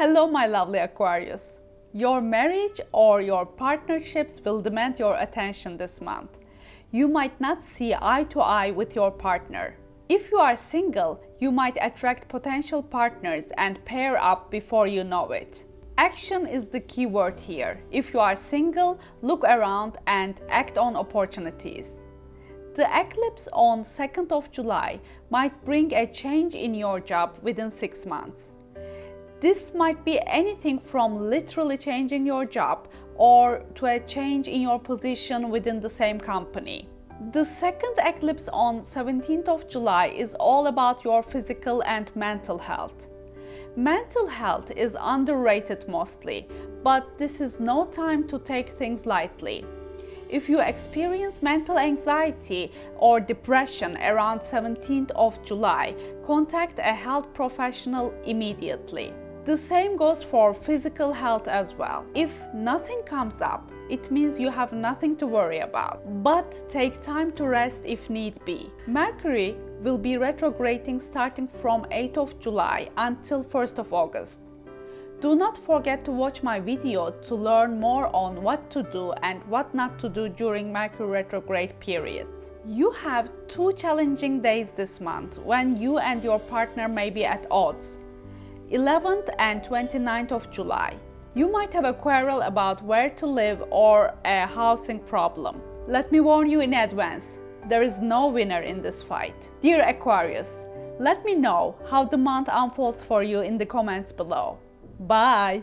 Hello my lovely Aquarius. Your marriage or your partnerships will demand your attention this month. You might not see eye to eye with your partner. If you are single, you might attract potential partners and pair up before you know it. Action is the key word here. If you are single, look around and act on opportunities. The eclipse on 2nd of July might bring a change in your job within 6 months. This might be anything from literally changing your job or to a change in your position within the same company. The second eclipse on 17th of July is all about your physical and mental health. Mental health is underrated mostly, but this is no time to take things lightly. If you experience mental anxiety or depression around 17th of July, contact a health professional immediately. The same goes for physical health as well. If nothing comes up, it means you have nothing to worry about. But take time to rest if need be. Mercury will be retrograding starting from 8th of July until 1st of August. Do not forget to watch my video to learn more on what to do and what not to do during Mercury retrograde periods. You have two challenging days this month when you and your partner may be at odds. 11th and 29th of July. You might have a quarrel about where to live or a housing problem. Let me warn you in advance, there is no winner in this fight. Dear Aquarius, let me know how the month unfolds for you in the comments below. Bye!